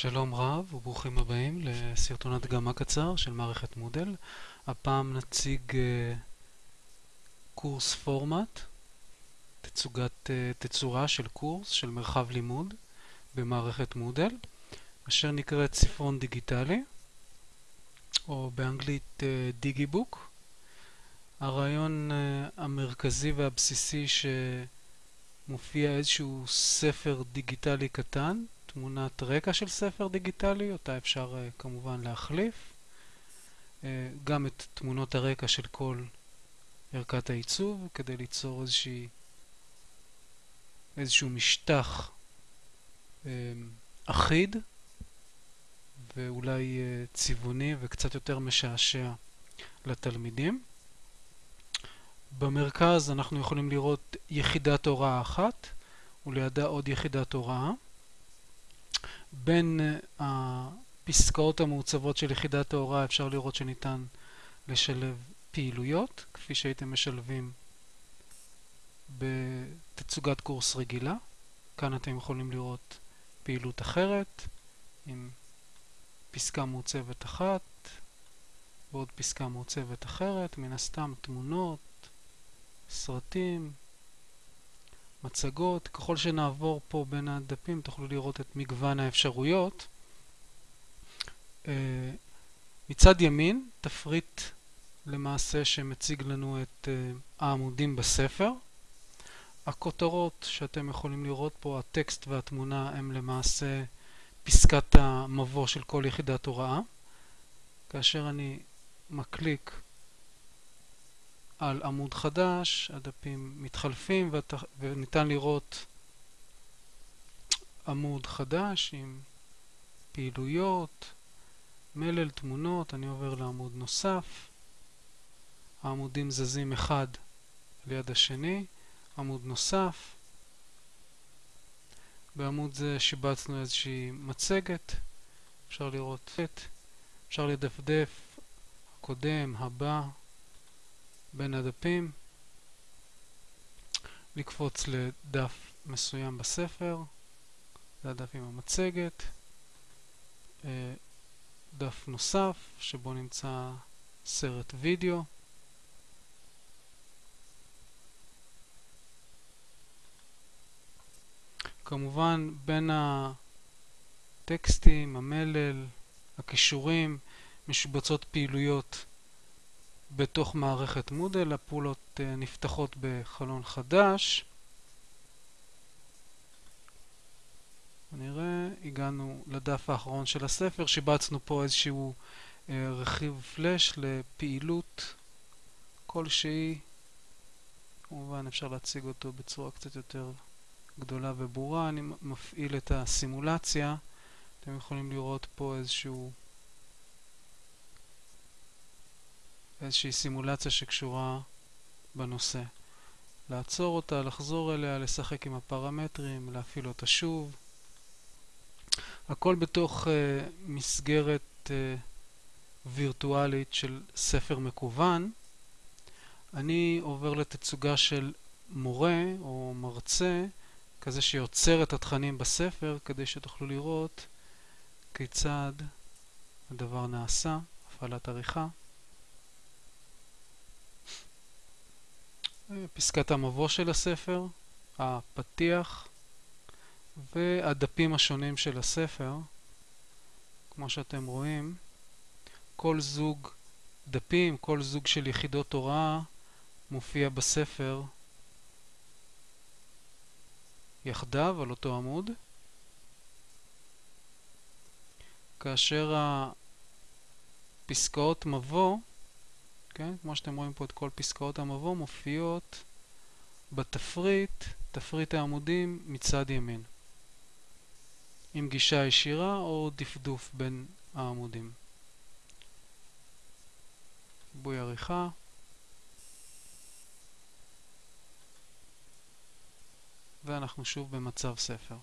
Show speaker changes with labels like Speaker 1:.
Speaker 1: שלום רב וברוכים הבאים לסרטון הדגמה קצר של מערכת מודל. הפעם נציג uh, קורס פורמט, תצוגת, uh, תצורה של קורס של מרחב לימוד במערכת מודל, אשר נקראת ספרון דיגיטלי, או באנגלית דיגיבוק. Uh, הרעיון המרכזי והבסיסי שמופיע איזשהו ספר דיגיטלי קטן תמונת רקע של ספר דיגיטלי, אותה אפשר uh, כמובן להחליף. Uh, גם את תמונות הרקע של כל ערכת העיצוב, כדי ליצור איזושהי, איזשהו משטח uh, אחיד ואולי צבעוני וקצת יותר משעשע לתלמידים. במרכז אנחנו יכולים לראות יחידת הוראה אחת ולידה עוד יחידת הוראה. בין הפסקאות המעוצבות של יחידת ההוראה אפשר לראות שניתן לשלב פעילויות, כפי שהייתם משלבים בתצוגת קורס רגילה. כאן אתם יכולים לראות פעילות אחרת עם פסקה מעוצבת אחת ועוד פסקה מעוצבת אחרת, מן הסתם תמונות, סרטים, מצגות. ככל שנעבור פה בין הדפים תוכלו לראות את מגוון האפשרויות. אה, מצד ימין, תפריט למעשה שמציג לנו את אה, העמודים בספר. הכותרות שאתם יכולים לראות פה, הטקסט והתמונה, הם למעשה פסקת המבוא של כל יחידת הוראה. כאשר אני מקליק על עמוד חדש, הדפים מתחלפים וניתן לראות עמוד חדש עם פעילויות, מלל, תמונות, אני עובר לעמוד נוסף, העמודים זזים אחד ליד השני, עמוד נוסף, בעמוד זה שיבצנו איזושהי מצגת, אפשר לראות את, אפשר לדפדף, הקודם, הבא, בין הדפים, לקפוץ לדף מסוים בספר, זה הדף עם המצגת, אה, דף נוסף שבו נמצא סרט וידאו, כמובן בין הטקסטים, המלל, הכישורים, משובצות פעילויות בתוך מערכת מודל, הפעולות אה, נפתחות בחלון חדש. נראה, הגענו לדף האחרון של הספר, שיבצנו פה איזשהו אה, רכיב פלאש לפעילות כלשהי. כמובן אפשר להציג אותו בצורה קצת יותר גדולה וברורה. אני מפעיל את הסימולציה. אתם יכולים לראות פה איזשהו איזושהי סימולציה שקשורה בנושא. לעצור אותה, לחזור אליה, לשחק עם הפרמטרים, להפעיל אותה שוב. הכל בתוך uh, מסגרת uh, וירטואלית של ספר מקוון. אני עובר לתצוגה של מורה או מרצה, כזה שיוצר את התכנים בספר, כדי שתוכלו לראות כיצד הדבר נעשה, הפעלת עריכה. פסקת המבוא של הספר, הפתיח והדפים השונים של הספר. כמו שאתם רואים, כל זוג דפים, כל זוג של יחידות הוראה מופיע בספר יחדיו על אותו עמוד. כאשר הפסקאות מבוא כן? כמו שאתם רואים פה את כל פסקאות המבוא מופיעות בתפריט, תפריט העמודים מצד ימין עם גישה ישירה או דפדוף בין העמודים. ריבוי עריכה ואנחנו שוב במצב ספר.